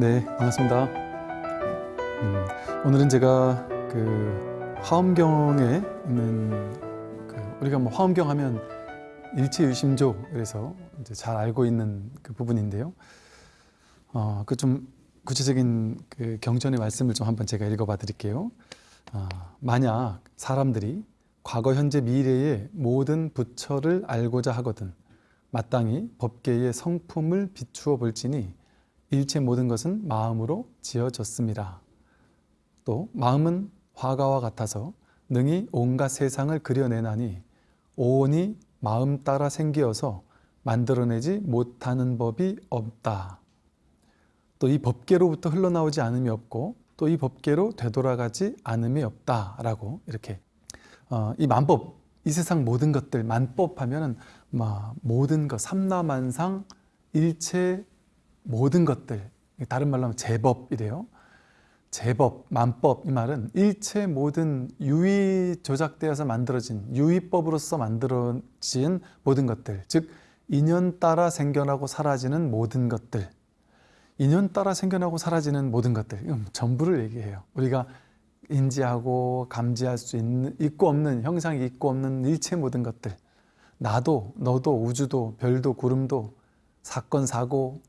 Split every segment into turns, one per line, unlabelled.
네, 반갑습니다. 음, 오늘은 제가 그 화엄경에 있는 그 우리가 뭐 화엄경 하면 일체유심조 그래서 이제 잘 알고 있는 그 부분인데요. 어, 그 좀 구체적인 그 경전의 말씀을 좀 한번 제가 읽어봐 드릴게요. 아, 만약 사람들이 과거, 현재, 미래의 모든 부처를 알고자 하거든 마땅히 법계의 성품을 비추어 볼지니 일체 모든 것은 마음으로 지어졌습니다. 또 마음은 화가와 같아서 능히 온갖 세상을 그려내나니 오온이 마음 따라 생기어서 만들어내지 못하는 법이 없다. 또 이 법계로부터 흘러나오지 않음이 없고 또 이 법계로 되돌아가지 않음이 없다라고 이렇게 어, 이 만법 이 세상 모든 것들 만법 하면은 막 모든 것 삼라만상 일체 모든 것들 다른 말로 하면 제법이래요. 제법, 만법 이 말은 일체 모든 유의 조작되어서 만들어진 유의법으로서 만들어진 모든 것들 즉 인연 따라 생겨나고 사라지는 모든 것들 인연 따라 생겨나고 사라지는 모든 것들 이건 전부를 얘기해요. 우리가 인지하고 감지할 수 있는 있고 없는 형상이 있고 없는 일체 모든 것들 나도 너도 우주도 별도 구름도 사건 사고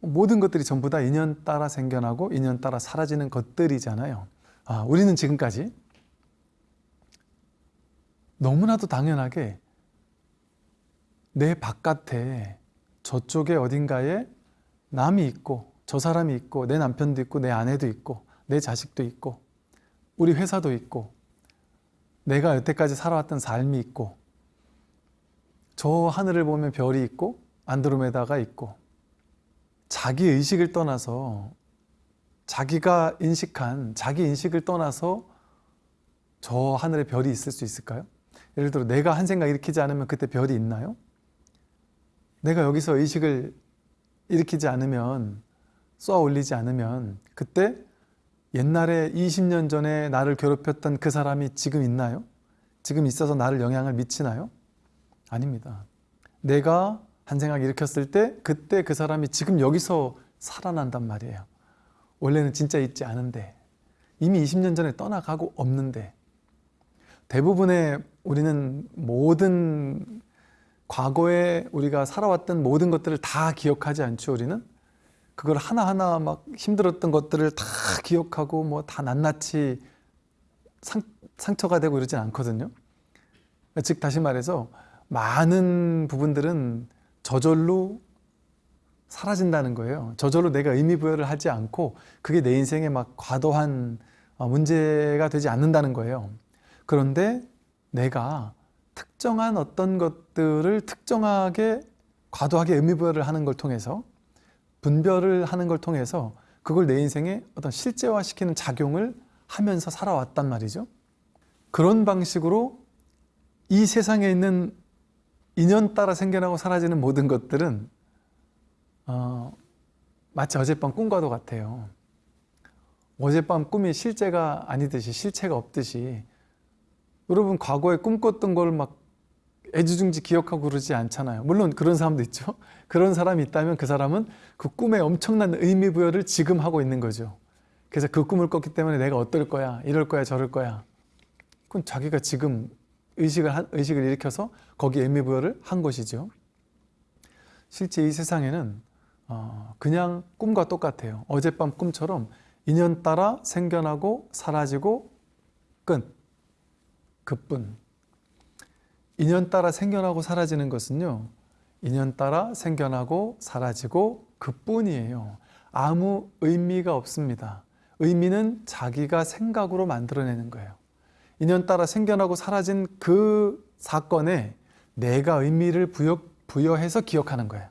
모든 것들이 전부 다 인연 따라 생겨나고 인연 따라 사라지는 것들이잖아요. 아, 우리는 지금까지 너무나도 당연하게 내 바깥에 저쪽에 어딘가에 남이 있고 저 사람이 있고 내 남편도 있고 내 아내도 있고 내 자식도 있고 우리 회사도 있고 내가 여태까지 살아왔던 삶이 있고 저 하늘을 보면 별이 있고 안드로메다가 있고 자기 의식을 떠나서 자기가 인식한 자기 인식을 떠나서 저 하늘에 별이 있을 수 있을까요? 예를 들어 내가 한 생각 일으키지 않으면 그때 별이 있나요? 내가 여기서 의식을 일으키지 않으면 쏘아 올리지 않으면 그때 옛날에 20년 전에 나를 괴롭혔던 그 사람이 지금 있나요? 지금 있어서 나를 영향을 미치나요? 아닙니다. 내가 한 생각 일으켰을 때 그때 그 사람이 지금 여기서 살아난단 말이에요. 원래는 진짜 있지 않은데 이미 20년 전에 떠나가고 없는데 대부분의 우리는 모든 과거에 우리가 살아왔던 모든 것들을 다 기억하지 않죠 우리는 그걸 하나하나 막 힘들었던 것들을 다 기억하고 뭐 다 낱낱이 상, 상처가 되고 이러진 않거든요 즉 다시 말해서 많은 부분들은 저절로 사라진다는 거예요 저절로 내가 의미부여를 하지 않고 그게 내 인생에 막 과도한 어, 문제가 되지 않는다는 거예요 그런데 내가 특정한 어떤 것들을 특정하게 과도하게 의미부여를 하는 걸 통해서 분별을 하는 걸 통해서 그걸 내 인생에 어떤 실제화시키는 작용을 하면서 살아왔단 말이죠. 그런 방식으로 이 세상에 있는 인연 따라 생겨나고 사라지는 모든 것들은 어, 마치 어젯밤 꿈과도 같아요. 어젯밤 꿈이 실제가 아니듯이 실체가 없듯이 여러분 과거에 꿈꿨던 걸 막 애지중지 기억하고 그러지 않잖아요. 물론 그런 사람도 있죠. 그런 사람이 있다면 그 사람은 그 꿈에 엄청난 의미 부여를 지금 하고 있는 거죠. 그래서 그 꿈을 꿨기 때문에 내가 어떨 거야, 이럴 거야, 저럴 거야. 그건 자기가 지금 의식을, 한, 의식을 일으켜서 거기에 의미부여를 한 것이죠. 실제 이 세상에는 어, 그냥 꿈과 똑같아요. 어젯밤 꿈처럼 인연 따라 생겨나고 사라지고 끝. 그뿐. 인연 따라 생겨나고 사라지는 것은요. 인연 따라 생겨나고 사라지고 그뿐이에요. 아무 의미가 없습니다. 의미는 자기가 생각으로 만들어내는 거예요. 인연 따라 생겨나고 사라진 그 사건에 내가 의미를 부여, 부여해서 기억하는 거예요.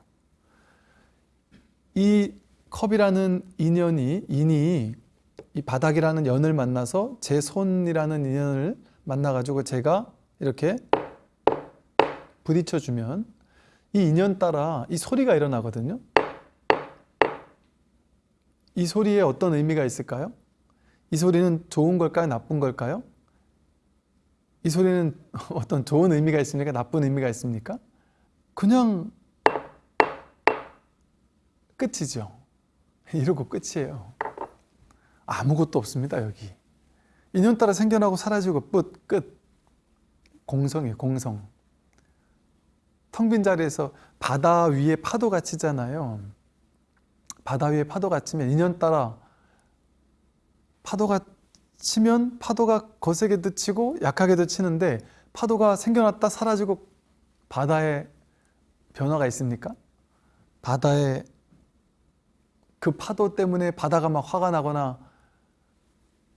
이 컵이라는 인연이 인이 이 바닥이라는 연을 만나서 제 손이라는 인연을 만나가지고 제가 이렇게 부딪혀주면 이 인연 따라 이 소리가 일어나거든요. 이 소리에 어떤 의미가 있을까요? 이 소리는 좋은 걸까요? 나쁜 걸까요? 이 소리는 어떤 좋은 의미가 있습니까? 나쁜 의미가 있습니까? 그냥 끝이죠. 이러고 끝이에요. 아무것도 없습니다 여기. 인연 따라 생겨나고 사라지고 끝 끝. 공성이에요 공성. 텅 빈 자리에서 바다 위에 파도가 치잖아요. 바다 위에 파도가 치면 인연 따라 파도가 치면 파도가 거세게도 치고 약하게도 치는데 파도가 생겨났다 사라지고 바다에 변화가 있습니까? 바다에 그 파도 때문에 바다가 막 화가 나거나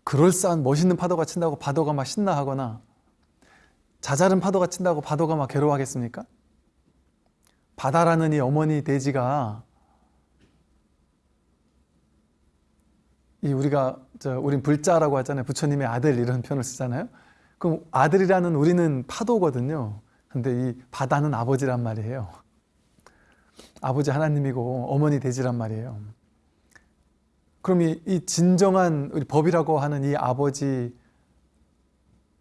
그럴싸한 멋있는 파도가 친다고 바다가 막 신나하거나 자잘한 파도가 친다고 바다가 막 괴로워하겠습니까? 바다라는 이 어머니 돼지가 이 우리가 저 우린 불자라고 하잖아요. 부처님의 아들 이런 표현을 쓰잖아요. 그럼 아들이라는 우리는 파도거든요. 근데 이 바다는 아버지란 말이에요. 아버지 하나님이고 어머니 돼지란 말이에요. 그럼 이, 이 진정한 우리 법이라고 하는 이 아버지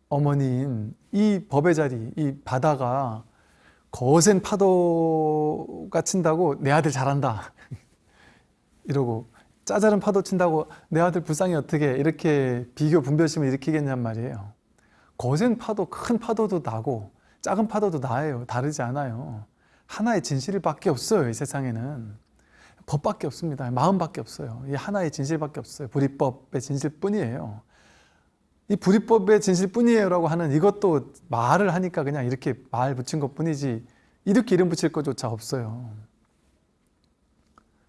어머니인 이 법의 자리, 이 바다가 거센 파도가 친다고 내 아들 잘한다 이러고 짜잘한 파도 친다고 내 아들 불쌍히 어떻게 이렇게 비교 분별심을 일으키겠냔 말이에요. 거센 파도, 큰 파도도 나고 작은 파도도 나예요. 다르지 않아요. 하나의 진실밖에 없어요 이 세상에는. 법밖에 없습니다. 마음밖에 없어요. 이 하나의 진실밖에 없어요. 불이법의 진실뿐이에요. 이 불이법의 진실뿐이에요 라고 하는 이것도 말을 하니까 그냥 이렇게 말 붙인 것 뿐이지 이렇게 이름 붙일 것조차 없어요.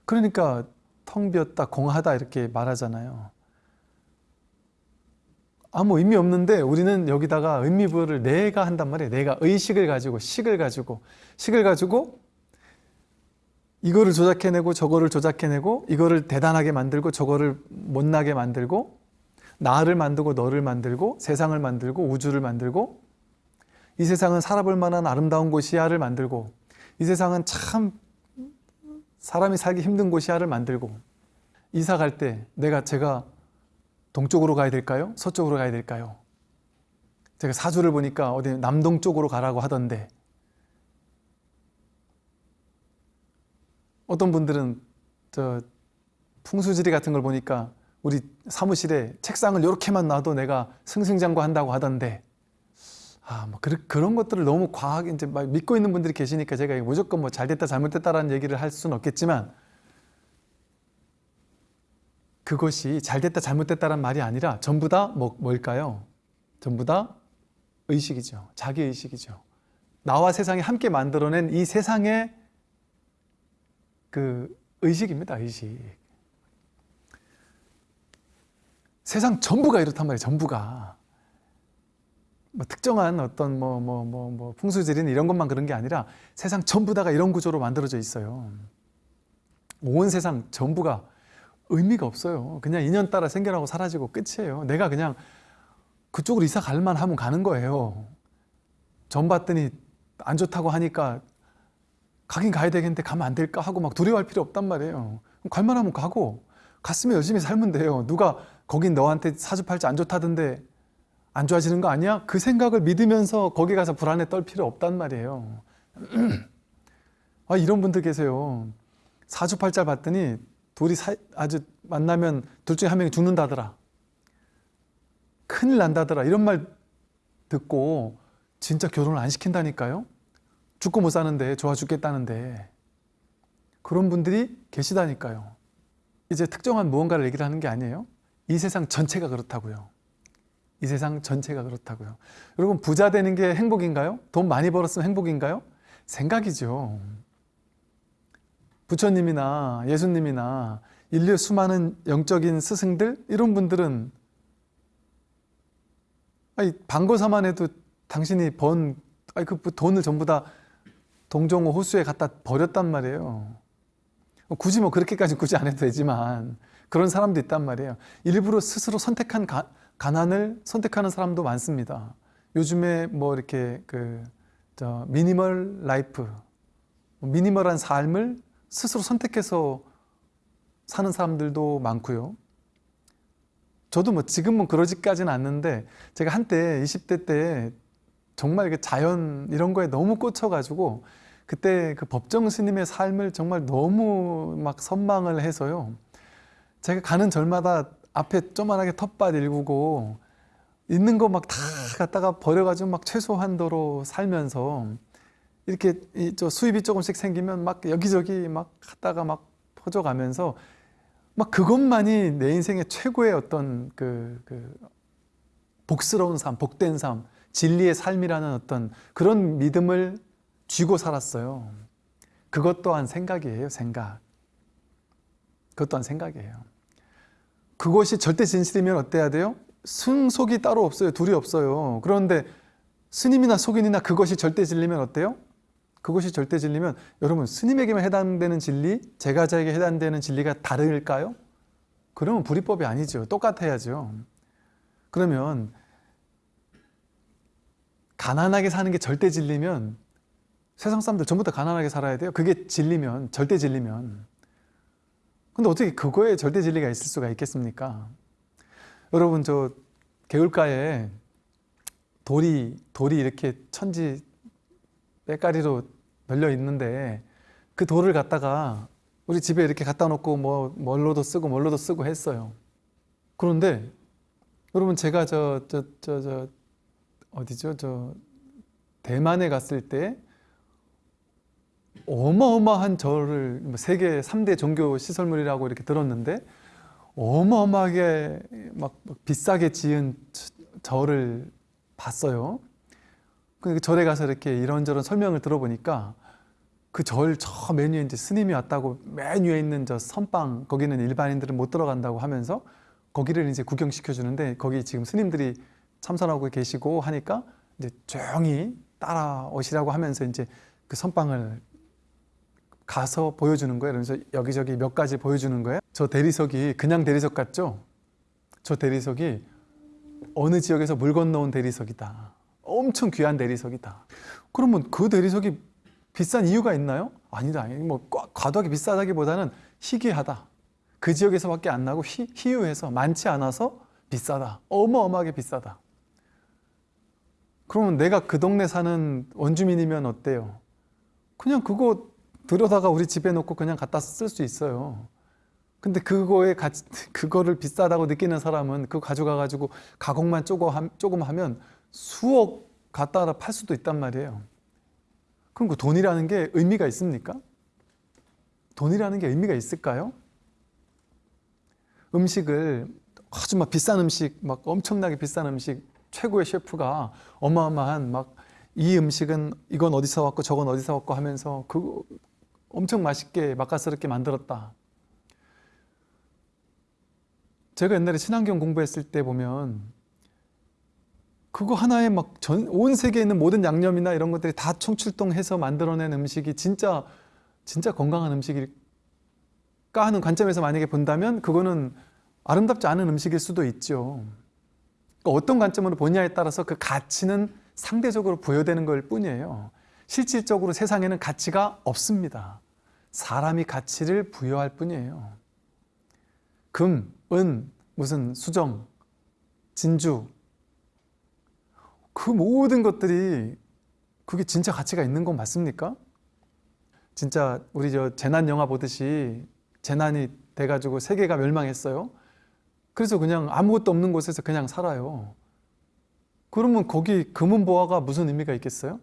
그러니까 텅 비었다 공하다 이렇게 말하잖아요. 아무 의미 없는데 우리는 여기다가 의미 부여를 내가 한단 말이에요. 내가 의식을 가지고 식을 가지고. 식을 가지고 이거를 조작해내고 저거를 조작해내고 이거를 대단하게 만들고 저거를 못나게 만들고 나를 만들고 너를 만들고 세상을 만들고 우주를 만들고 이 세상은 살아볼 만한 아름다운 곳이야를 만들고 이 세상은 참 사람이 살기 힘든 곳이야를 만들고 이사 갈 때 내가 제가 동쪽으로 가야 될까요? 서쪽으로 가야 될까요? 제가 사주를 보니까 어디 남동쪽으로 가라고 하던데 어떤 분들은 저 풍수지리 같은 걸 보니까 우리 사무실에 책상을 이렇게만 놔도 내가 승승장구한다고 하던데 아, 뭐 그, 그런 것들을 너무 과하게 이제 막 믿고 있는 분들이 계시니까 제가 무조건 뭐 잘됐다 잘못됐다라는 얘기를 할 수는 없겠지만 그것이 잘됐다 잘못됐다란 말이 아니라 전부 다 뭐, 뭘까요? 전부 다 의식이죠. 자기 의식이죠. 나와 세상이 함께 만들어낸 이 세상의 그 의식입니다. 의식. 세상 전부가 이렇단 말이에요. 전부가. 뭐 특정한 어떤 뭐 뭐 뭐 뭐 풍수지리는 이런 것만 그런 게 아니라 세상 전부 다가 이런 구조로 만들어져 있어요. 온 세상 전부가 의미가 없어요. 그냥 인연 따라 생겨나고 사라지고 끝이에요. 내가 그냥 그쪽으로 이사 갈만 하면 가는 거예요. 전 봤더니 안 좋다고 하니까 가긴 가야 되겠는데 가면 안 될까 하고 막 두려워할 필요 없단 말이에요. 갈만 하면 가고 갔으면 열심히 살면 돼요. 누가 거긴 너한테 사주팔자 안 좋다던데 안 좋아지는 거 아니야? 그 생각을 믿으면서 거기 가서 불안에 떨 필요 없단 말이에요. 아, 이런 분들 계세요. 사주팔자 봤더니 둘이 사, 아주 만나면 둘 중에 한 명이 죽는다더라. 큰일 난다더라. 이런 말 듣고 진짜 결혼을 안 시킨다니까요. 죽고 못 사는데 좋아 죽겠다는데 그런 분들이 계시다니까요. 이제 특정한 무언가를 얘기를 하는 게 아니에요. 이 세상 전체가 그렇다고요. 이 세상 전체가 그렇다고요. 여러분 부자 되는 게 행복인가요? 돈 많이 벌었으면 행복인가요? 생각이죠. 부처님이나 예수님이나 인류의 수많은 영적인 스승들 이런 분들은 아니 방거사만 해도 당신이 번 아니 그 돈을 전부 다 동정호 호수에 갖다 버렸단 말이에요. 굳이 뭐 그렇게까지 굳이 안 해도 되지만 그런 사람도 있단 말이에요. 일부러 스스로 선택한 가, 가난을 선택하는 사람도 많습니다. 요즘에 뭐 이렇게 그저 minimal life, minimal한 삶을 스스로 선택해서 사는 사람들도 많고요. 저도 뭐 지금은 그러지까지는 않는데 제가 한때 20대 때 정말 그 자연 이런 거에 너무 꽂혀가지고 그때 그 법정 스님의 삶을 정말 너무 막 선망을 해서요. 제가 가는 절마다 앞에 조만하게 텃밭 일구고 있는 거 막 다 갖다가 버려가지고 막 최소한도로 살면서 이렇게 이 저 수입이 조금씩 생기면 막 여기저기 막 갖다가 막 퍼져가면서 막 그것만이 내 인생의 최고의 어떤 그, 그 복스러운 삶, 복된 삶, 진리의 삶이라는 어떤 그런 믿음을 쥐고 살았어요. 그것 또한 생각이에요, 생각. 그것 또한 생각이에요. 그것이 절대 진실이면 어때야 돼요? 승속이 따로 없어요. 둘이 없어요. 그런데 스님이나 속인이나 그것이 절대 진리면 어때요? 그것이 절대 진리면 여러분 스님에게만 해당되는 진리, 제가자에게 해당되는 진리가 다를까요? 그러면 불이법이 아니죠. 똑같아야죠. 그러면 가난하게 사는 게 절대 진리면 세상 사람들 전부 다 가난하게 살아야 돼요. 그게 진리면 절대 진리면 근데 어떻게 그거에 절대 진리가 있을 수가 있겠습니까? 여러분 저 개울가에 돌이 돌이 이렇게 천지 빼가리로 널려 있는데 그 돌을 갖다가 우리 집에 이렇게 갖다 놓고 뭐 뭘로도 쓰고 뭘로도 쓰고 했어요. 그런데 여러분 제가 저 저 저 저 어디죠? 저 대만에 갔을 때 어마어마한 절을 뭐 세계 3대 종교 시설물이라고 이렇게 들었는데 어마어마하게 막 비싸게 지은 절을 봤어요. 그 절에 가서 이렇게 이런저런 설명을 들어보니까 그 절저맨 위에 이제 스님이 왔다고 맨 위에 있는 저 선방 거기는 일반인들은 못 들어간다고 하면서 거기를 이제 구경시켜 주는데 거기 지금 스님들이 참선하고 계시고 하니까 이제 조용히 따라오시라고 하면서 이제 그 선방을 가서 보여주는 거예요. 그래서 여기저기 몇 가지 보여주는 거예요. 저 대리석이 그냥 대리석 같죠? 저 대리석이 어느 지역에서 물 건너온 대리석이다. 엄청 귀한 대리석이다. 그러면 그 대리석이 비싼 이유가 있나요? 아니다. 뭐 과도하게 비싸다기보다는 희귀하다. 그 지역에서밖에 안 나고 희, 희유해서 많지 않아서 비싸다. 어마어마하게 비싸다. 그러면 내가 그 동네 사는 원주민이면 어때요? 그냥 그거 들여다가 우리 집에 놓고 그냥 갖다 쓸 수 있어요. 근데 그거에 가치, 그거를 비싸다고 느끼는 사람은 그거 가져가 가지고 가공만 조금 하면 수억 갖다 팔 수도 있단 말이에요. 그럼 그 돈이라는 게 의미가 있습니까? 돈이라는 게 의미가 있을까요? 음식을 아주 막 비싼 음식, 막 엄청나게 비싼 음식 최고의 셰프가 어마어마한 막 이 음식은 이건 어디서 왔고 저건 어디서 왔고 하면서 그 엄청 맛있게 맛깔스럽게 만들었다. 제가 옛날에 친환경 공부했을 때 보면 그거 하나에 막온 세계에 있는 모든 양념이나 이런 것들이 다 총출동해서 만들어낸 음식이 진짜 진짜 건강한 음식일까 하는 관점에서 만약에 본다면 그거는 아름답지 않은 음식일 수도 있죠. 그러니까 어떤 관점으로 보냐에 따라서 그 가치는 상대적으로 부여되는 걸 뿐이에요. 실질적으로 세상에는 가치가 없습니다. 사람이 가치를 부여할 뿐이에요. 금, 은, 무슨 수정, 진주 그 모든 것들이 그게 진짜 가치가 있는 건 맞습니까? 진짜 우리 저 재난 영화 보듯이 재난이 돼가지고 세계가 멸망했어요. 그래서 그냥 아무것도 없는 곳에서 그냥 살아요. 그러면 거기 금은보화가 무슨 의미가 있겠어요?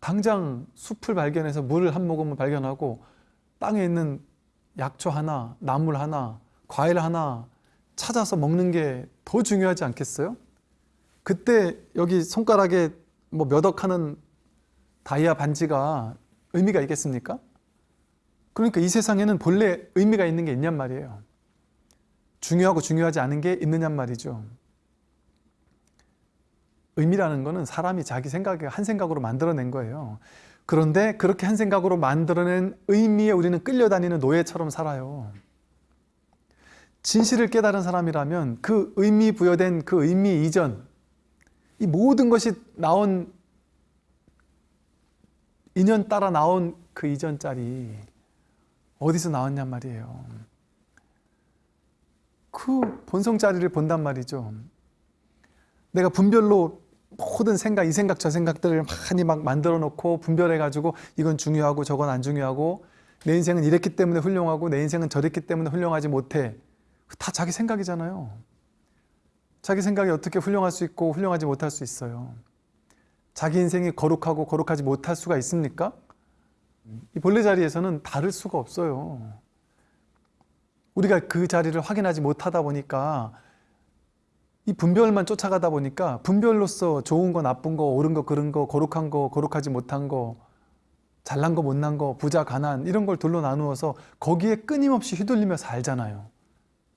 당장 숲을 발견해서 물을 한 모금을 발견하고 땅에 있는 약초 하나, 나물 하나, 과일 하나 찾아서 먹는 게 더 중요하지 않겠어요? 그때 여기 손가락에 뭐 몇 억 하는 다이아 반지가 의미가 있겠습니까? 그러니까 이 세상에는 본래 의미가 있는 게 있냔 말이에요. 중요하고 중요하지 않은 게 있느냔 말이죠. 의미라는 거는 사람이 자기 생각에 한 생각으로 만들어낸 거예요. 그런데 그렇게 한 생각으로 만들어낸 의미에 우리는 끌려다니는 노예처럼 살아요. 진실을 깨달은 사람이라면 그 의미 부여된 그 의미 이전, 이 모든 것이 나온 인연 따라 나온 그 이전 짤이 어디서 나왔냔 말이에요. 그 본성 자리를 본단 말이죠. 내가 분별로 모든 생각, 이 생각, 저 생각들을 많이 막 만들어 놓고 분별해 가지고 이건 중요하고 저건 안 중요하고 내 인생은 이랬기 때문에 훌륭하고 내 인생은 저랬기 때문에 훌륭하지 못해. 다 자기 생각이잖아요. 자기 생각이 어떻게 훌륭할 수 있고 훌륭하지 못할 수 있어요. 자기 인생이 거룩하고 거룩하지 못할 수가 있습니까? 이 본래 자리에서는 다를 수가 없어요. 우리가 그 자리를 확인하지 못하다 보니까 이 분별만 쫓아가다 보니까 분별로서 좋은 거 나쁜 거 옳은 거 그른 거 거룩한 거 거룩하지 못한 거 잘난 거 못난 거 부자 가난 이런 걸 둘로 나누어서 거기에 끊임없이 휘둘리며 살잖아요.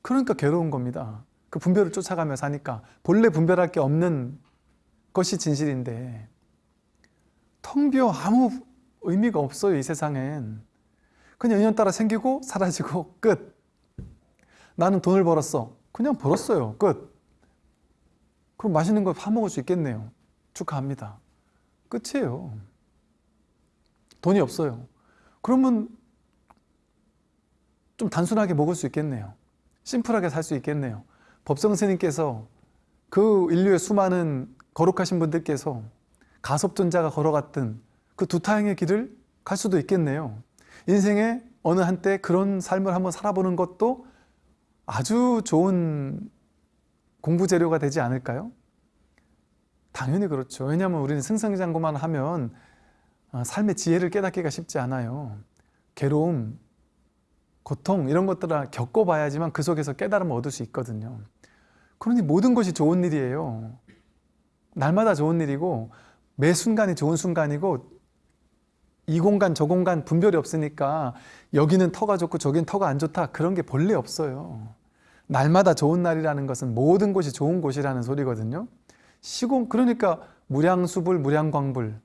그러니까 괴로운 겁니다. 그 분별을 쫓아가며 사니까 본래 분별할 게 없는 것이 진실인데 텅 비어 아무 의미가 없어요 이 세상엔. 그냥 인연 따라 생기고 사라지고 끝. 나는 돈을 벌었어. 그냥 벌었어요. 끝 그럼 맛있는 거 파먹을 수 있겠네요. 축하합니다. 끝이에요. 돈이 없어요. 그러면 좀 단순하게 먹을 수 있겠네요. 심플하게 살 수 있겠네요. 법성 스님께서 그 인류의 수많은 거룩하신 분들께서 가섭존자가 걸어갔던 그 두 타행의 길을 갈 수도 있겠네요. 인생의 어느 한때 그런 삶을 한번 살아보는 것도 아주 좋은 공부 재료가 되지 않을까요? 당연히 그렇죠. 왜냐하면 우리는 승승장구만 하면 어, 삶의 지혜를 깨닫기가 쉽지 않아요. 괴로움, 고통 이런 것들을 겪어봐야지만 그 속에서 깨달음을 얻을 수 있거든요. 그러니 모든 것이 좋은 일이에요. 날마다 좋은 일이고 매 순간이 좋은 순간이고 이 공간 저 공간 분별이 없으니까 여기는 터가 좋고 저긴 터가 안 좋다 그런 게 본래 없어요 날마다 좋은 날이라는 것은 모든 곳이 좋은 곳이라는 소리거든요. 시공 그러니까 무량수불 무량광불.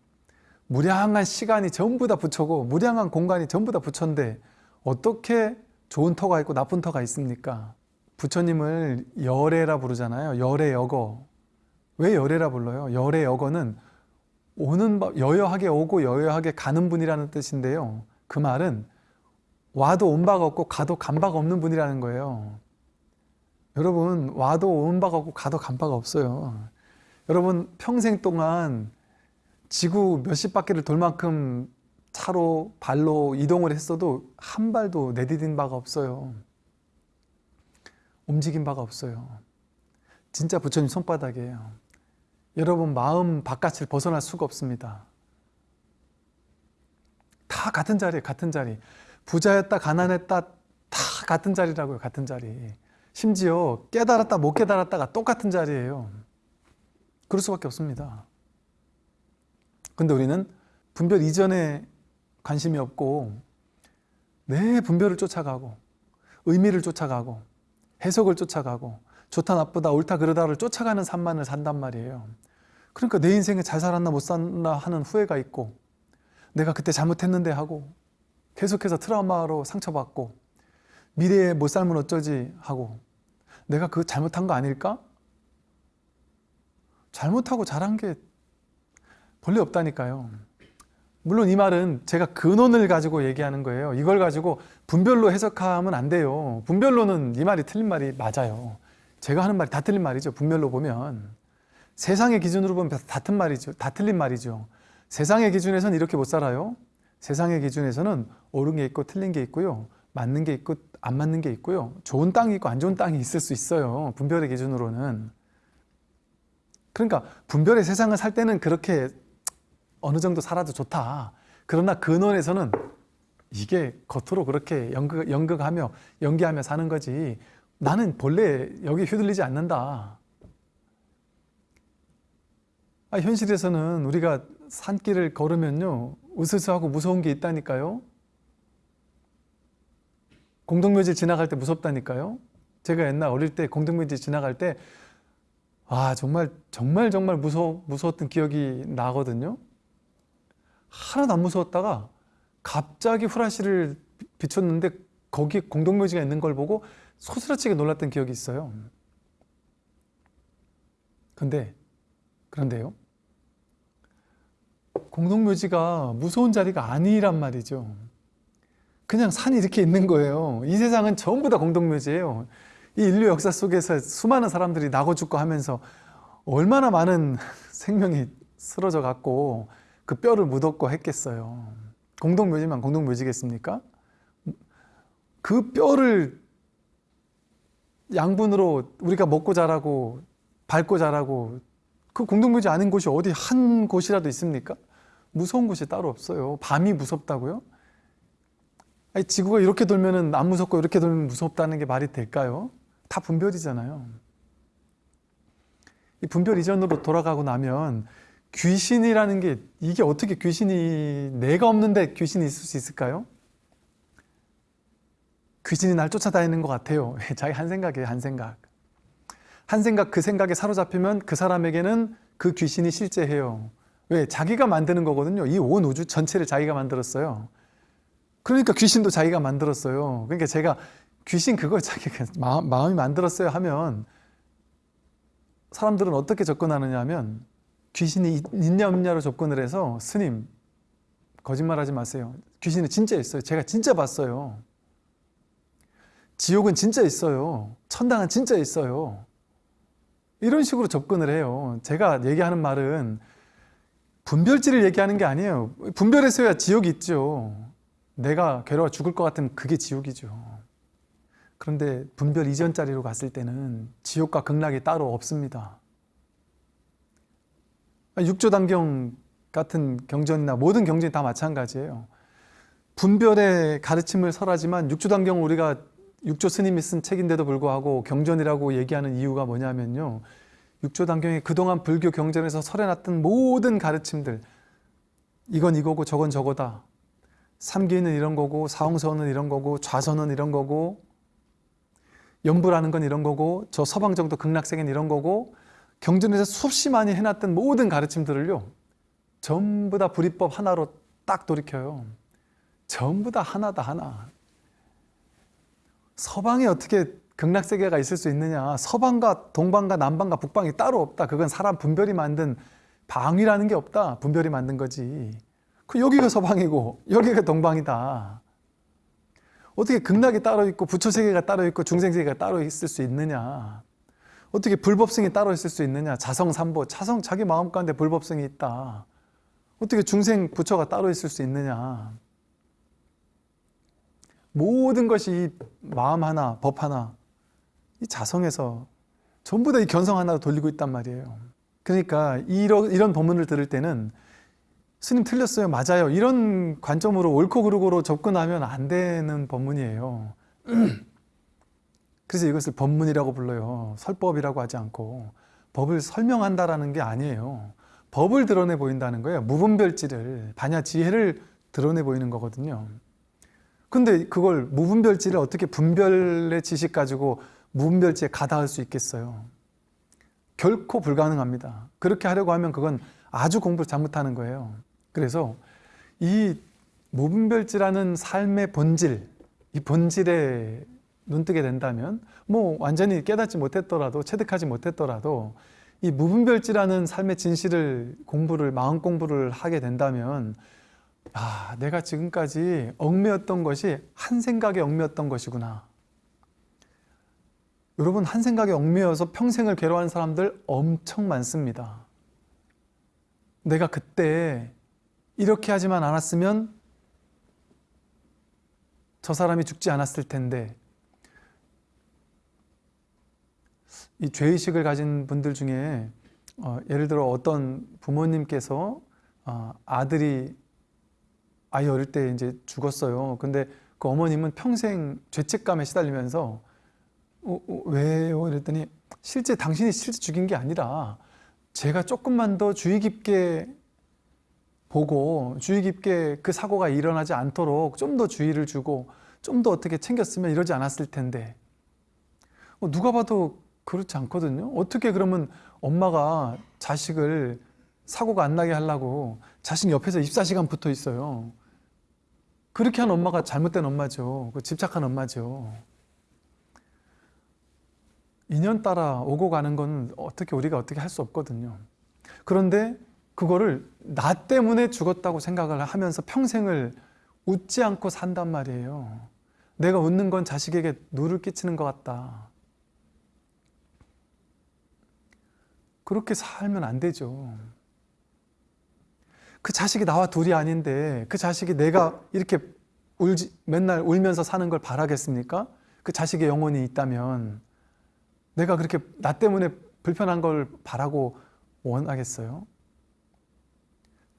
무량한 시간이 전부 다 부처고 무량한 공간이 전부 다 부처인데 어떻게 좋은 터가 있고 나쁜 터가 있습니까? 부처님을 열애라 부르잖아요. 열애여거. 왜 열애라 불러요? 열애여거는 오는 법, 여여하게 오고 여여하게 가는 분이라는 뜻인데요. 그 말은 와도 온 바가 없고 가도 간 바가 없는 분이라는 거예요. 여러분 와도 온 바가 없고 가도 간 바가 없어요. 여러분 평생 동안 지구 몇십 바퀴를 돌 만큼 차로 발로 이동을 했어도 한 발도 내디딘 바가 없어요. 움직인 바가 없어요. 진짜 부처님 손바닥이에요. 여러분 마음 바깥을 벗어날 수가 없습니다. 다 같은 자리에 같은 자리. 부자였다 가난했다 다 같은 자리라고요. 같은 자리. 심지어 깨달았다 못 깨달았다가 똑같은 자리예요. 그럴 수밖에 없습니다. 근데 우리는 분별 이전에 관심이 없고 내 분별을 쫓아가고 의미를 쫓아가고 해석을 쫓아가고 좋다 나쁘다 옳다 그르다를 쫓아가는 삶만을 산단 말이에요. 그러니까 내 인생에 잘 살았나 못 살았나 하는 후회가 있고 내가 그때 잘못했는데 하고 계속해서 트라우마로 상처받고 미래에 못 살면 어쩌지 하고 내가 그 잘못한 거 아닐까? 잘못하고 잘한 게 본래 없다니까요. 물론 이 말은 제가 근원을 가지고 얘기하는 거예요. 이걸 가지고 분별로 해석하면 안 돼요. 분별로는 이 말이 틀린 말이 맞아요. 제가 하는 말이 다 틀린 말이죠. 분별로 보면. 세상의 기준으로 보면 다 틀린 말이죠. 다 틀린 말이죠. 세상의 기준에서는 이렇게 못 살아요. 세상의 기준에서는 옳은 게 있고 틀린 게 있고요. 맞는 게 있고 안 맞는 게 있고요. 좋은 땅이 있고 안 좋은 땅이 있을 수 있어요. 분별의 기준으로는. 그러니까 분별의 세상을 살 때는 그렇게 어느 정도 살아도 좋다. 그러나 근원에서는 이게 겉으로 그렇게 연극, 연극하며 연기하며 사는 거지 나는 본래 여기 휘둘리지 않는다. 아, 현실에서는 우리가 산길을 걸으면요 으스스하고 무서운 게 있다니까요. 공동묘지 지나갈 때 무섭다니까요. 제가 옛날 어릴 때 공동묘지 지나갈 때 아, 정말 정말 정말 무서 무서웠던 기억이 나거든요. 하나도 안 무서웠다가 갑자기 후라시를 비췄는데 거기 공동묘지가 있는 걸 보고 소스라치게 놀랐던 기억이 있어요. 근데 그런데요. 공동묘지가 무서운 자리가 아니란 말이죠. 그냥 산이 이렇게 있는 거예요. 이 세상은 전부 다 공동묘지예요. 이 인류 역사 속에서 수많은 사람들이 나고 죽고 하면서 얼마나 많은 생명이 쓰러져 갖고 그 뼈를 묻었고 했겠어요. 공동묘지만 공동묘지겠습니까? 그 뼈를 양분으로 우리가 먹고 자라고 밟고 자라고 그 공동묘지 아닌 곳이 어디 한 곳이라도 있습니까? 무서운 곳이 따로 없어요. 밤이 무섭다고요? 아니, 지구가 이렇게 돌면은 안 무섭고 이렇게 돌면 무섭다는 게 말이 될까요? 다 분별이잖아요. 이 분별 이전으로 돌아가고 나면 귀신이라는 게 이게 어떻게 귀신이 내가 없는데 귀신이 있을 수 있을까요? 귀신이 날 쫓아다니는 것 같아요. 자기 한 생각이에요, 한 생각. 한 생각, 그 생각에 사로잡히면 그 사람에게는 그 귀신이 실제해요. 왜? 자기가 만드는 거거든요. 이 온 우주 전체를 자기가 만들었어요. 그러니까 귀신도 자기가 만들었어요. 그러니까 제가 귀신 그걸 자기가 마음, 마음 이 만들었어요 하면 사람들은 어떻게 접근하느냐 하면 귀신이 있냐 없냐로 접근을 해서 스님 거짓말하지 마세요. 귀신은 진짜 있어요. 제가 진짜 봤어요. 지옥은 진짜 있어요. 천당은 진짜 있어요. 이런 식으로 접근을 해요. 제가 얘기하는 말은 분별지를 얘기하는 게 아니에요. 분별했어야 지옥이 있죠. 내가 괴로워 죽을 것 같으면 그게 지옥이죠. 그런데 분별 이전 자리로 갔을 때는 지옥과 극락이 따로 없습니다. 육조단경 같은 경전이나 모든 경전이 다 마찬가지예요. 분별의 가르침을 설하지만 육조단경 우리가 육조 스님이 쓴 책인데도 불구하고 경전이라고 얘기하는 이유가 뭐냐면요. 육조단경이 그동안 불교 경전에서 설해놨던 모든 가르침들 이건 이거고 저건 저거다. 삼기는 이런 거고 사홍서는 이런 거고 좌선은 이런 거고 연부라는 건 이런 거고 저 서방정도 극락세계는 이런 거고 경전에서 수없이 많이 해놨던 모든 가르침들을요 전부 다 불이법 하나로 딱 돌이켜요. 전부 다 하나다 하나. 서방에 어떻게 극락세계가 있을 수 있느냐? 서방과 동방과 남방과 북방이 따로 없다. 그건 사람 분별이 만든 방위라는 게 없다. 분별이 만든 거지 그 여기가 서방이고 여기가 동방이다. 어떻게 극락이 따로 있고 부처세계가 따로 있고 중생세계가 따로 있을 수 있느냐? 어떻게 불법성이 따로 있을 수 있느냐? 자성삼보 차성 자기 마음 가운데 불법성이 있다. 어떻게 중생 부처가 따로 있을 수 있느냐? 모든 것이 이 마음 하나 법 하나 이 자성에서 전부 다 이 견성 하나로 돌리고 있단 말이에요. 그러니까 이런, 이런 법문을 들을 때는 스님 틀렸어요 맞아요. 이런 관점으로 옳고 그르고로 접근하면 안 되는 법문이에요. 그래서 이것을 법문이라고 불러요. 설법이라고 하지 않고 법을 설명한다라는 게 아니에요. 법을 드러내 보인다는 거예요. 무분별지를 반야 지혜를 드러내 보이는 거거든요. 근데 그걸 무분별지를 어떻게 분별의 지식 가지고 무분별지에 가다할 수 있겠어요? 결코 불가능합니다. 그렇게 하려고 하면 그건 아주 공부를 잘못하는 거예요 그래서 이 무분별지라는 삶의 본질, 이 본질에 눈뜨게 된다면 뭐 완전히 깨닫지 못했더라도 체득하지 못했더라도 이 무분별지라는 삶의 진실을 공부를 마음 공부를 하게 된다면 아 내가 지금까지 얽매였던 것이 한 생각에 얽매였던 것이구나. 여러분 한 생각에 얽매여서 평생을 괴로워하는 사람들 엄청 많습니다. 내가 그때 이렇게 하지만 않았으면 저 사람이 죽지 않았을 텐데 이 죄의식을 가진 분들 중에 어, 예를 들어 어떤 부모님께서 어, 아들이 아이 어릴 때 이제 죽었어요. 근데 그 어머님은 평생 죄책감에 시달리면서 어, 어, 왜요? 이랬더니 실제 당신이 실제 죽인 게 아니라 제가 조금만 더 주의 깊게 보고 주의 깊게 그 사고가 일어나지 않도록 좀 더 주의를 주고 좀 더 어떻게 챙겼으면 이러지 않았을 텐데. 어, 누가 봐도 그렇지 않거든요. 어떻게 그러면 엄마가 자식을 사고가 안 나게 하려고 자식 옆에서 24시간 붙어 있어요? 그렇게 한 엄마가 잘못된 엄마죠. 그 집착한 엄마죠. 인연 따라 오고 가는 건 어떻게 우리가 어떻게 할 수 없거든요. 그런데 그거를 나 때문에 죽었다고 생각을 하면서 평생을 웃지 않고 산단 말이에요. 내가 웃는 건 자식에게 누를 끼치는 것 같다. 그렇게 살면 안 되죠. 그 자식이 나와 둘이 아닌데 그 자식이 내가 이렇게 울지, 맨날 울면서 사는 걸 바라겠습니까? 그 자식의 영혼이 있다면 내가 그렇게 나 때문에 불편한 걸 바라고 원하겠어요?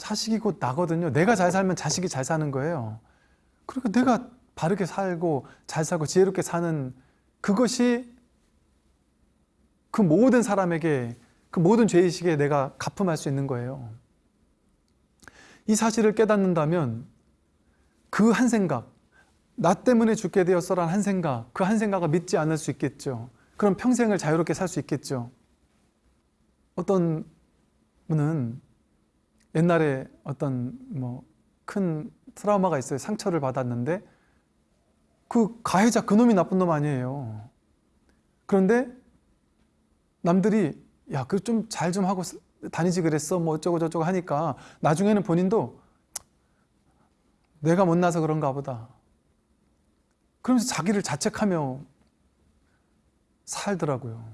자식이 곧 나거든요. 내가 잘 살면 자식이 잘 사는 거예요. 그러니까 내가 바르게 살고 잘 살고 지혜롭게 사는 그것이 그 모든 사람에게 그 모든 죄의식에 내가 가품할 수 있는 거예요. 이 사실을 깨닫는다면 그 한 생각, 나 때문에 죽게 되었어란 한 생각, 그 한 생각을 믿지 않을 수 있겠죠. 그럼 평생을 자유롭게 살 수 있겠죠. 어떤 분은 옛날에 어떤 뭐 큰 트라우마가 있어요. 상처를 받았는데 그 가해자 그놈이 나쁜 놈 아니에요. 그런데 남들이 야, 그 좀 잘 좀 하고 다니지 그랬어. 뭐 어쩌고 저쩌고 하니까 나중에는 본인도 내가 못나서 그런가 보다. 그러면서 자기를 자책하며 살더라고요.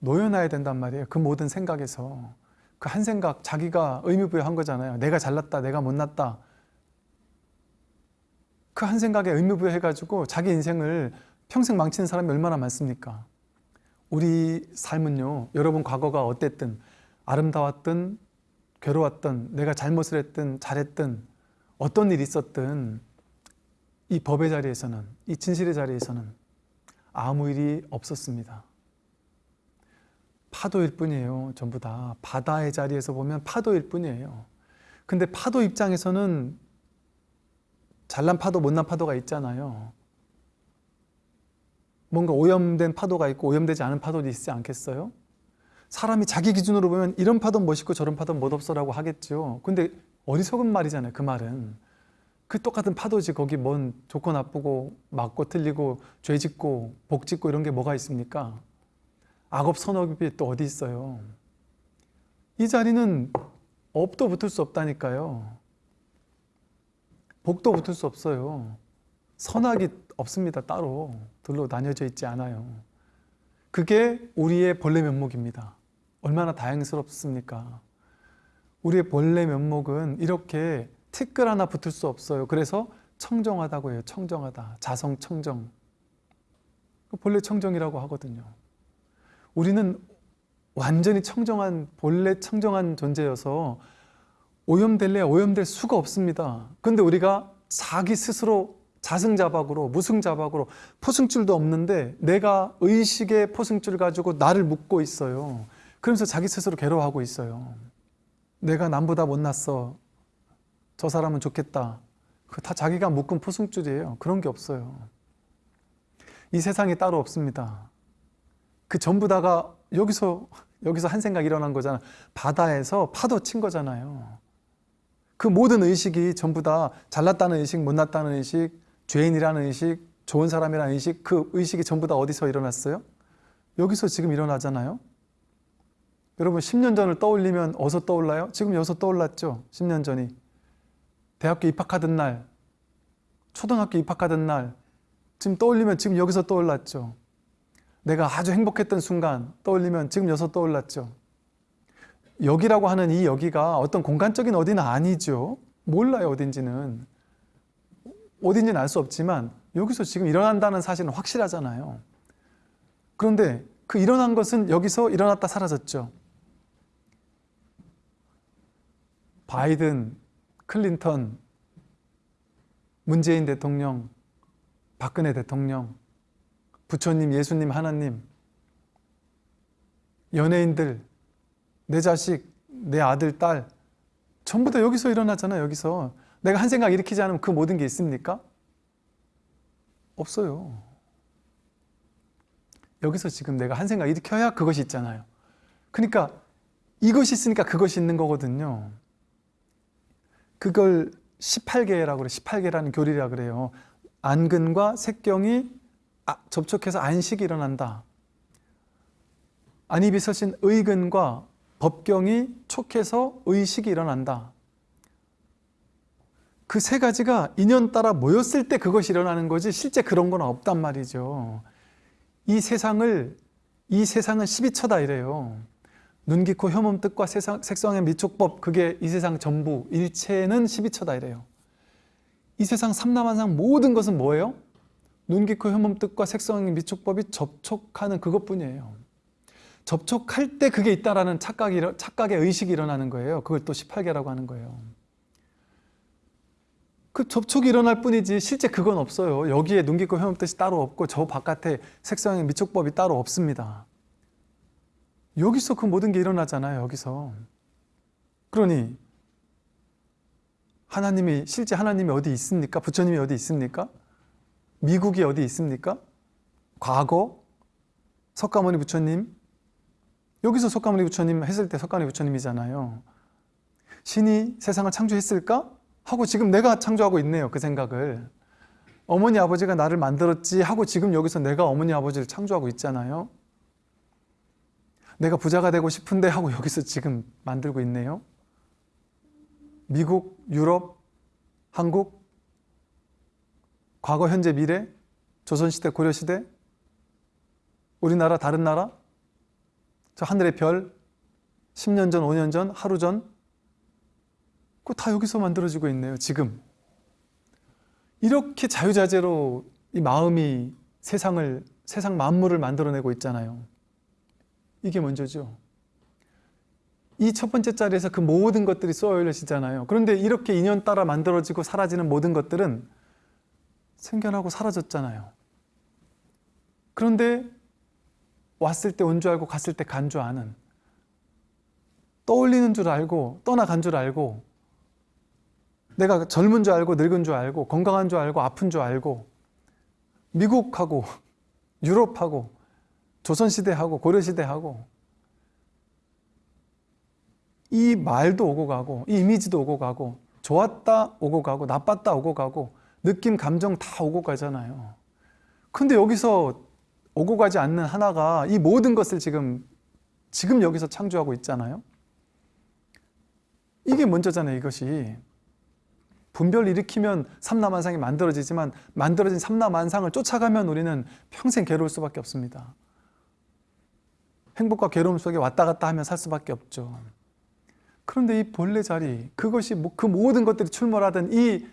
놓여놔야 된단 말이에요. 그 모든 생각에서. 그 한 생각, 자기가 의미부여한 거잖아요. 내가 잘났다, 내가 못났다. 그 한 생각에 의미부여해가지고 자기 인생을 평생 망치는 사람이 얼마나 많습니까? 우리 삶은요, 여러분 과거가 어땠든, 아름다웠든, 괴로웠든, 내가 잘못을 했든, 잘했든, 어떤 일이 있었든, 이 법의 자리에서는, 이 진실의 자리에서는 아무 일이 없었습니다. 파도일 뿐이에요. 전부 다. 바다의 자리에서 보면 파도일 뿐이에요. 근데 파도 입장에서는 잘난 파도, 못난 파도가 있잖아요. 뭔가 오염된 파도가 있고 오염되지 않은 파도도 있지 않겠어요? 사람이 자기 기준으로 보면 이런 파도는 멋있고 저런 파도는 멋없어라고 하겠죠. 근데 어리석은 말이잖아요. 그 말은. 그 똑같은 파도지 거기 뭔 좋고 나쁘고 맞고 틀리고 죄 짓고 복 짓고 이런 게 뭐가 있습니까? 악업 선업이 또 어디 있어요? 이 자리는 업도 붙을 수 없다니까요. 복도 붙을 수 없어요. 선악이 없습니다. 따로 둘로 나뉘어져 있지 않아요. 그게 우리의 본래 면목입니다. 얼마나 다행스럽습니까? 우리의 본래 면목은 이렇게 티끌 하나 붙을 수 없어요. 그래서 청정하다고 해요. 청정하다. 자성 청정. 본래 청정이라고 하거든요. 우리는 완전히 청정한 본래 청정한 존재여서 오염될래 오염될 수가 없습니다. 근데 우리가 자기 스스로 자승자박으로 무승자박으로 포승줄도 없는데 내가 의식의 포승줄 가지고 나를 묶고 있어요. 그러면서 자기 스스로 괴로워하고 있어요. 내가 남보다 못났어. 저 사람은 좋겠다. 그 다 자기가 묶은 포승줄이에요. 그런 게 없어요. 이 세상에 따로 없습니다. 그 전부 다가 여기서 여기서 한 생각 일어난 거잖아. 바다에서 파도 친 거잖아요. 그 모든 의식이 전부 다 잘났다는 의식, 못났다는 의식, 죄인이라는 의식, 좋은 사람이라는 의식, 그 의식이 전부 다 어디서 일어났어요? 여기서 지금 일어나잖아요. 여러분 10년 전을 떠올리면 어디서 떠올라요? 지금 여기서 떠올랐죠? 10년 전이. 대학교 입학하던 날, 초등학교 입학하던 날, 지금 떠올리면 지금 여기서 떠올랐죠. 내가 아주 행복했던 순간 떠올리면 지금 여기서 떠올랐죠. 여기라고 하는 이 여기가 어떤 공간적인 어디는 아니죠. 몰라요, 어딘지는. 어딘지는 알 수 없지만 여기서 지금 일어난다는 사실은 확실하잖아요. 그런데 그 일어난 것은 여기서 일어났다 사라졌죠. 바이든, 클린턴, 문재인 대통령, 박근혜 대통령, 부처님, 예수님, 하나님, 연예인들, 내 자식, 내 아들, 딸 전부 다 여기서 일어나잖아요. 여기서 내가 한 생각 일으키지 않으면 그 모든 게 있습니까? 없어요. 여기서 지금 내가 한 생각 일으켜야 그것이 있잖아요. 그러니까 이것이 있으니까 그것이 있는 거거든요. 그걸 18개라고 그래. 18개라는 교리라 그래요. 안근과 색경이 아, 접촉해서 안식이 일어난다. 안입이 서신 의근과 법경이 촉해서 의식이 일어난다. 그 세 가지가 인연 따라 모였을 때 그것이 일어나는 거지 실제 그런 건 없단 말이죠. 이 세상을 이 세상은 12처다 이래요. 눈, 귀, 코, 혐음, 뜻과 세상, 색성의 미촉법 그게 이 세상 전부 일체는 12처다 이래요. 이 세상 삼남한상 모든 것은 뭐예요? 눈기코 혐음 뜻과 색성의 미촉법이 접촉하는 그것뿐이에요. 접촉할 때 그게 있다라는 일어- 착각의 의식이 일어나는 거예요. 그걸 또 18개라고 하는 거예요. 그 접촉이 일어날 뿐이지 실제 그건 없어요. 여기에 눈기코 혐음 뜻이 따로 없고 저 바깥에 색성의 미촉법이 따로 없습니다. 여기서 그 모든 게 일어나잖아요. 여기서. 그러니 하나님이 실제 하나님이 어디 있습니까? 부처님이 어디 있습니까? 미국이 어디 있습니까? 과거 석가모니 부처님 여기서 석가모니 부처님 했을 때 석가모니 부처님이잖아요. 신이 세상을 창조했을까? 하고 지금 내가 창조하고 있네요. 그 생각을. 어머니 아버지가 나를 만들었지 하고 지금 여기서 내가 어머니 아버지를 창조하고 있잖아요. 내가 부자가 되고 싶은데 하고 여기서 지금 만들고 있네요. 미국, 유럽, 한국, 과거, 현재, 미래, 조선시대, 고려시대, 우리나라, 다른 나라, 저 하늘의 별, 10년 전, 5년 전, 하루 전, 그거 다 여기서 만들어지고 있네요, 지금. 이렇게 자유자재로 이 마음이 세상을, 세상 만물을 만들어내고 있잖아요. 이게 먼저죠. 이 첫 번째 자리에서 그 모든 것들이 쏘여지잖아요. 그런데 이렇게 인연 따라 만들어지고 사라지는 모든 것들은 생겨나고 사라졌잖아요. 그런데 왔을 때 온 줄 알고 갔을 때 간 줄 아는 떠올리는 줄 알고 떠나간 줄 알고 내가 젊은 줄 알고 늙은 줄 알고 건강한 줄 알고 아픈 줄 알고 미국하고 유럽하고 조선시대하고 고려시대하고 이 말도 오고 가고 이 이미지도 오고 가고 좋았다 오고 가고 나빴다 오고 가고 느낌 감정 다 오고 가잖아요. 근데 여기서 오고 가지 않는 하나가 이 모든 것을 지금 지금 여기서 창조하고 있잖아요. 이게 먼저잖아요 이것이. 분별 일으키면 삼라만상이 만들어지지만 만들어진 삼라만상을 쫓아가면 우리는 평생 괴로울 수밖에 없습니다. 행복과 괴로움 속에 왔다 갔다 하며 살 수밖에 없죠. 그런데 이 본래 자리, 그것이 뭐- 그 모든 것들이 출몰하던 이,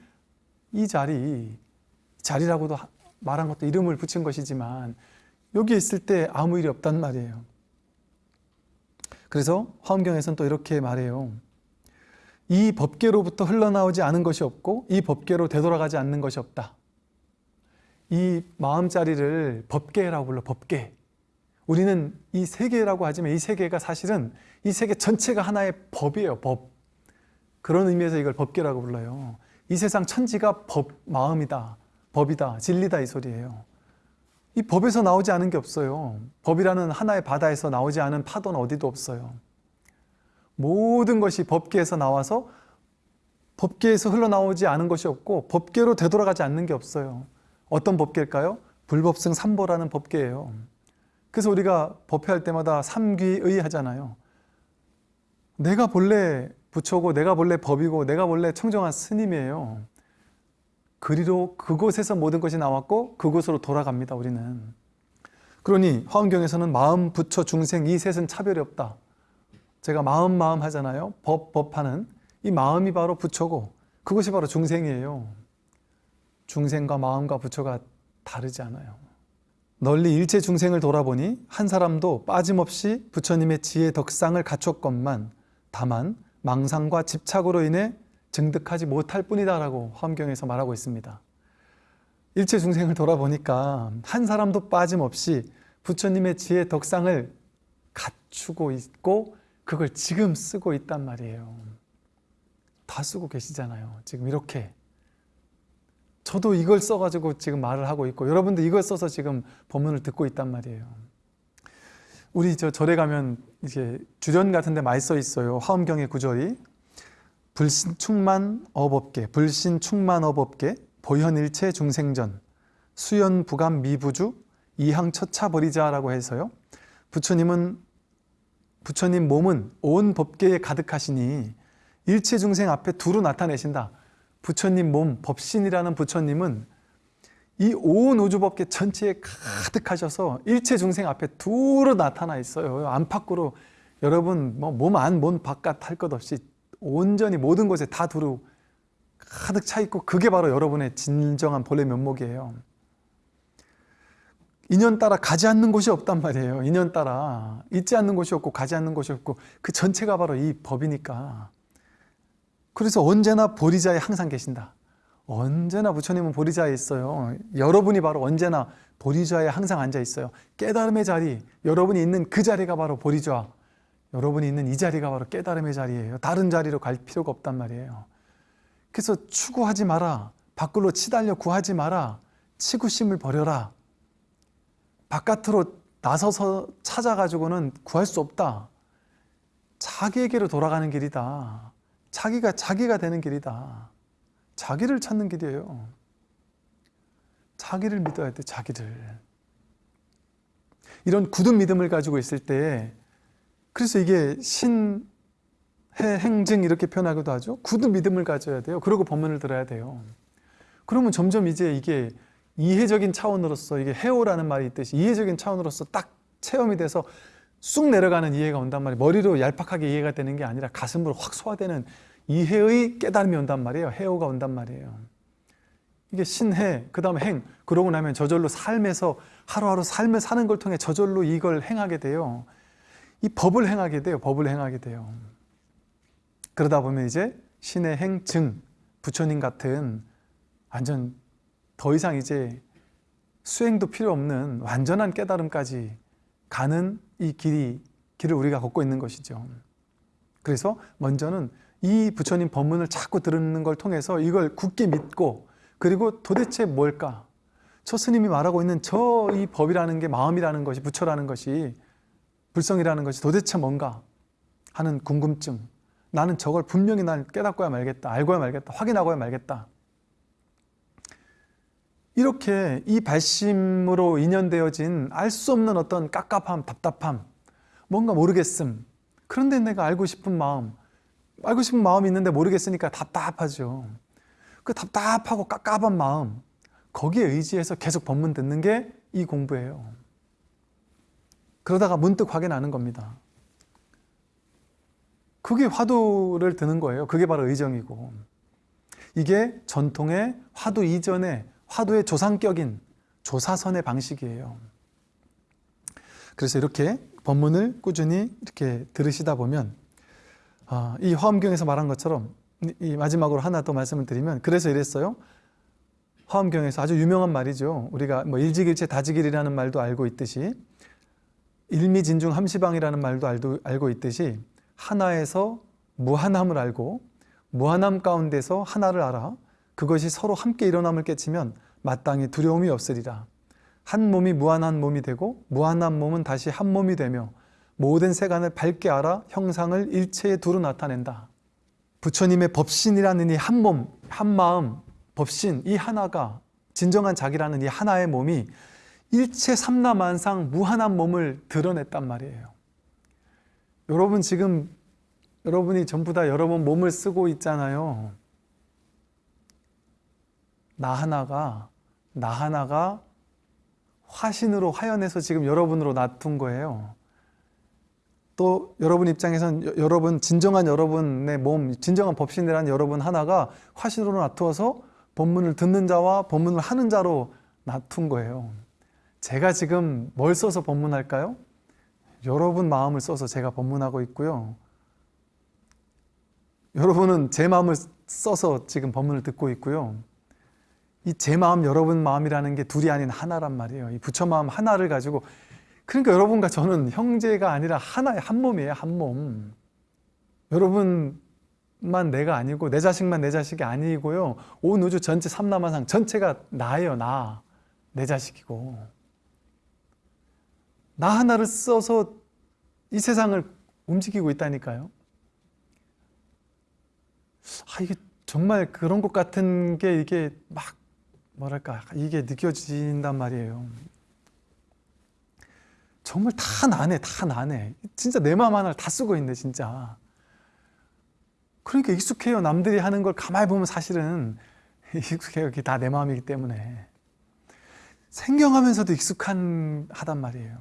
이 자리, 자리라고도 하- 말한 것도 이름을 붙인 것이지만 여기에 있을 때 아무 일이 없단 말이에요. 그래서 화엄경에서는 또 이렇게 말해요. 이 법계로부터 흘러나오지 않은 것이 없고 이 법계로 되돌아가지 않는 것이 없다. 이 마음자리를 법계라고 불러 법계. 우리는 이 세계라고 하지만 이 세계가 사실은 이 세계 전체가 하나의 법이에요. 법. 그런 의미에서 이걸 법계라고 불러요. 이 세상 천지가 법, 마음이다. 법이다. 진리다 이 소리예요. 이 법에서 나오지 않은 게 없어요. 법이라는 하나의 바다에서 나오지 않은 파도는 어디도 없어요. 모든 것이 법계에서 나와서 법계에서 흘러나오지 않은 것이 없고 법계로 되돌아가지 않는 게 없어요. 어떤 법계일까요? 불법승 삼보라는 법계예요. 그래서 우리가 법회할 때마다 삼귀의 하잖아요. 내가 본래 부처고 내가 본래 법이고 내가 본래 청정한 스님이에요. 그리로 그곳에서 모든 것이 나왔고 그곳으로 돌아갑니다. 우리는. 그러니 화엄경에서는 마음, 부처, 중생 이 셋은 차별이 없다. 제가 마음 마음 하잖아요. 법 법 하는 이 마음이 바로 부처고 그것이 바로 중생이에요. 중생과 마음과 부처가 다르지 않아요. 널리 일체 중생을 돌아보니 한 사람도 빠짐없이 부처님의 지혜 덕상을 갖췄건만 다만 망상과 집착으로 인해 증득하지 못할 뿐이다라고 화엄경에서 말하고 있습니다. 일체 중생을 돌아보니까 한 사람도 빠짐없이 부처님의 지혜 덕상을 갖추고 있고 그걸 지금 쓰고 있단 말이에요. 다 쓰고 계시잖아요. 지금 이렇게. 저도 이걸 써가지고 지금 말을 하고 있고 여러분도 이걸 써서 지금 법문을 듣고 있단 말이에요. 우리 저 절에 가면 이제 주련 같은 데 많이 써 있어요. 화엄경의 구절이 불신 충만 어법계, 불신 충만 어법계, 보현일체 중생전, 수연 부감 미부주, 이항 처차 버리자라고 해서요. 부처님은 부처님 몸은 온 법계에 가득하시니 일체 중생 앞에 두루 나타내신다. 부처님 몸, 법신이라는 부처님은 이 온 우주법계 전체에 가득하셔서 일체 중생 앞에 두루 나타나 있어요. 안팎으로 여러분 뭐 몸 안, 몸 바깥 할 것 없이 온전히 모든 곳에 다 두루 가득 차 있고 그게 바로 여러분의 진정한 본래 면목이에요. 인연 따라 가지 않는 곳이 없단 말이에요. 인연 따라 있지 않는 곳이 없고 가지 않는 곳이 없고 그 전체가 바로 이 법이니까. 그래서 언제나 보리자에 항상 계신다. 언제나 부처님은 보리자에 있어요. 여러분이 바로 언제나 보리자에 항상 앉아 있어요. 깨달음의 자리, 여러분이 있는 그 자리가 바로 보리자. 여러분이 있는 이 자리가 바로 깨달음의 자리예요. 다른 자리로 갈 필요가 없단 말이에요. 그래서 추구하지 마라. 밖으로 치달려 구하지 마라. 치구심을 버려라. 바깥으로 나서서 찾아가지고는 구할 수 없다. 자기에게로 돌아가는 길이다. 자기가 자기가 되는 길이다. 자기를 찾는 길이에요. 자기를 믿어야 돼, 자기를. 이런 굳은 믿음을 가지고 있을 때, 그래서 이게 신 해 행증 이렇게 표현하기도 하죠. 굳은 믿음을 가져야 돼요. 그리고 법문을 들어야 돼요. 그러면 점점 이제 이게 이해적인 차원으로서 이게 해오라는 말이 있듯이 이해적인 차원으로서 딱 체험이 돼서 쑥 내려가는 이해가 온단 말이에요. 머리로 얄팍하게 이해가 되는 게 아니라 가슴으로 확 소화되는 이해의 깨달음이 온단 말이에요. 해오가 온단 말이에요. 이게 신해, 그 다음에 행. 그러고 나면 저절로 삶에서 하루하루 삶을 사는 걸 통해 저절로 이걸 행하게 돼요. 이 법을 행하게 돼요. 법을 행하게 돼요. 그러다 보면 이제 신의 행증, 부처님 같은 완전 더 이상 이제 수행도 필요 없는 완전한 깨달음까지 가는 이 길이, 길을 우리가 걷고 있는 것이죠. 그래서 먼저는 이 부처님 법문을 자꾸 들은 걸 통해서 이걸 굳게 믿고 그리고 도대체 뭘까? 저 스님이 말하고 있는 저 이 법이라는 게 마음이라는 것이 부처라는 것이 불성이라는 것이 도대체 뭔가 하는 궁금증. 나는 저걸 분명히 난 깨닫고야 말겠다 알고야 말겠다 확인하고야 말겠다. 이렇게 이 발심으로 인연되어진 알 수 없는 어떤 깝깝함 답답함 뭔가 모르겠음. 그런데 내가 알고 싶은 마음 알고 싶은 마음이 있는데 모르겠으니까 답답하죠. 그 답답하고 깝깝한 마음 거기에 의지해서 계속 법문 듣는 게 이 공부예요. 그러다가 문득 확인하는 겁니다. 그게 화두를 드는 거예요. 그게 바로 의정이고. 이게 전통의 화두 이전의 화두의 조상격인 조사선의 방식이에요. 그래서 이렇게 법문을 꾸준히 이렇게 들으시다 보면 아, 이 화엄경에서 말한 것처럼 이 마지막으로 하나 더 말씀을 드리면 그래서 이랬어요. 화엄경에서 아주 유명한 말이죠. 우리가 뭐 일직일체 다지길이라는 말도 알고 있듯이 일미진중 함시방이라는 말도 알도, 알고 있듯이 하나에서 무한함을 알고 무한함 가운데서 하나를 알아 그것이 서로 함께 일어남을 깨치면 마땅히 두려움이 없으리라. 한 몸이 무한한 몸이 되고 무한한 몸은 다시 한 몸이 되며 모든 세간을 밝게 알아 형상을 일체에 두루 나타낸다. 부처님의 법신이라는 이 한 몸, 한 마음, 법신 이 하나가 진정한 자기라는 이 하나의 몸이 일체 삼라만상 무한한 몸을 드러냈단 말이에요. 여러분 지금 여러분이 전부 다 여러분 몸을 쓰고 있잖아요. 나 하나가 나 하나가 화신으로 화연해서 지금 여러분으로 놔둔 거예요. 또 여러분 입장에선 여러분 진정한 여러분의 몸 진정한 법신이라는 여러분 하나가 화신으로 놔두어서 법문을 듣는 자와 법문을 하는 자로 놔둔 거예요. 제가 지금 뭘 써서 법문할까요? 여러분 마음을 써서 제가 법문하고 있고요. 여러분은 제 마음을 써서 지금 법문을 듣고 있고요. 이 제 마음 여러분 마음이라는 게 둘이 아닌 하나란 말이에요. 이 부처 마음 하나를 가지고 그러니까 여러분과 저는 형제가 아니라 하나의 한 몸이에요 한 몸. 여러분만 내가 아니고 내 자식만 내 자식이 아니고요 온 우주 전체 삼라만상 전체가 나예요 나. 내 자식이고 나 하나를 써서 이 세상을 움직이고 있다니까요 아 이게 정말 그런 것 같은 게 이게 막 뭐랄까 이게 느껴진단 말이에요 정말 다 나네 다 나네. 진짜 내 마음 하나를 다 쓰고 있네 진짜. 그러니까 익숙해요. 남들이 하는 걸 가만히 보면 사실은 익숙해요. 그게 다 내 마음이기 때문에. 생경하면서도 익숙한 하단 말이에요.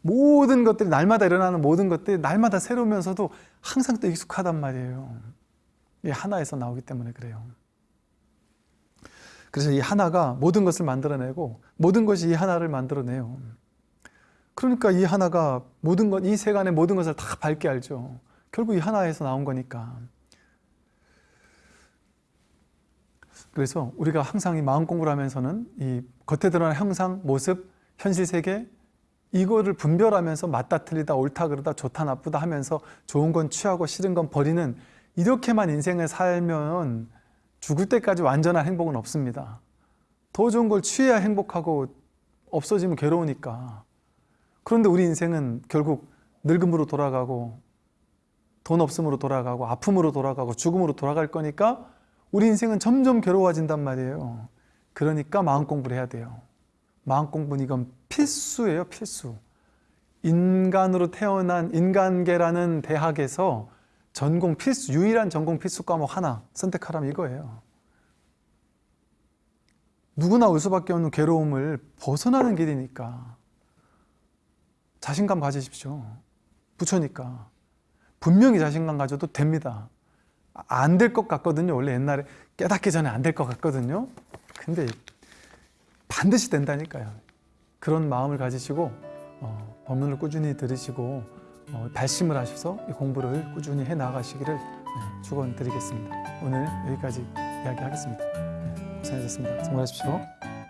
모든 것들이 날마다 일어나는 모든 것들이 날마다 새로우면서도 항상 또 익숙하단 말이에요. 이게 하나에서 나오기 때문에 그래요. 그래서 이 하나가 모든 것을 만들어내고 모든 것이 이 하나를 만들어내요. 그러니까 이 하나가 모든 것, 이 세간의 모든 것을 다 밝게 알죠. 결국 이 하나에서 나온 거니까. 그래서 우리가 항상 이 마음 공부를 하면서는 이 겉에 드러나는 형상, 모습, 현실 세계 이거를 분별하면서 맞다 틀리다 옳다 그르다 좋다 나쁘다 하면서 좋은 건 취하고 싫은 건 버리는 이렇게만 인생을 살면 죽을 때까지 완전한 행복은 없습니다. 더 좋은 걸 취해야 행복하고 없어지면 괴로우니까. 그런데 우리 인생은 결국 늙음으로 돌아가고 돈 없음으로 돌아가고 아픔으로 돌아가고 죽음으로 돌아갈 거니까 우리 인생은 점점 괴로워진단 말이에요. 그러니까 마음 공부를 해야 돼요. 마음 공부는 이건 필수예요, 필수. 인간으로 태어난 인간계라는 대학에서 전공 필수, 유일한 전공 필수 과목 하나 선택하라면 이거예요. 누구나 올 수밖에 없는 괴로움을 벗어나는 길이니까 자신감 가지십시오. 부처니까. 분명히 자신감 가져도 됩니다. 안 될 것 같거든요. 원래 옛날에 깨닫기 전에 안 될 것 같거든요. 근데 반드시 된다니까요. 그런 마음을 가지시고 어, 법문을 꾸준히 들으시고 어, 발심을 하셔서 이 공부를 꾸준히 해 나가시기를 네, 축원드리겠습니다. 오늘 여기까지 이야기하겠습니다. 네, 고생하셨습니다. 수고하십시오.